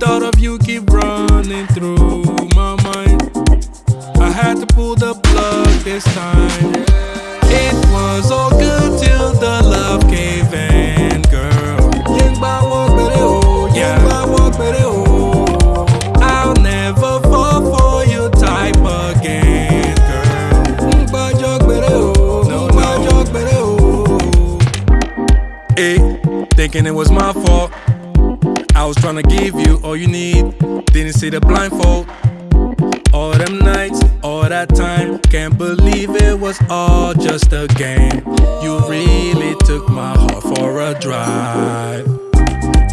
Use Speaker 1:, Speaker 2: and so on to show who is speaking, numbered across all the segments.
Speaker 1: thought of you keep running through my mind. I had to pull the plug this time. It was all good till the love gave in, girl.
Speaker 2: Yeah.
Speaker 1: I'll never fall for your type again, girl.
Speaker 2: No, no.
Speaker 1: Hey, eh, thinking it was my fault I was trying to give you all you need. Didn't see the blindfold. All them nights, all that time. Can't believe it was all just a game. You really took my heart for a drive.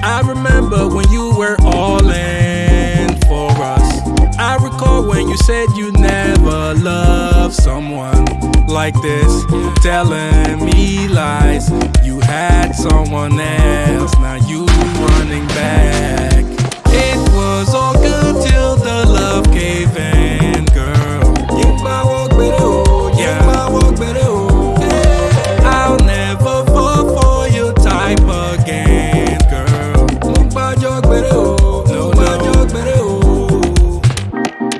Speaker 1: I remember when you were all in for us. I recall when you said you never loved someone like this. Telling me lies. You had someone else. Now you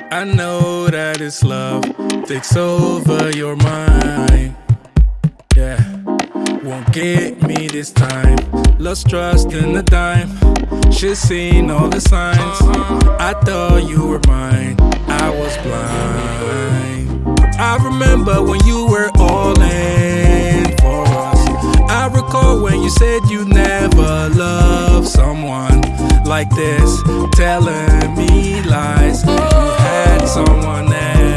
Speaker 1: I know that it's love takes over your mind. Yeah, won't get me this time. Lost trust in the dime. She's seen all the signs. I thought you were mine. I was blind. I remember when you were all in for us. I recall when you said you never loved someone like this, telling me lies someone else.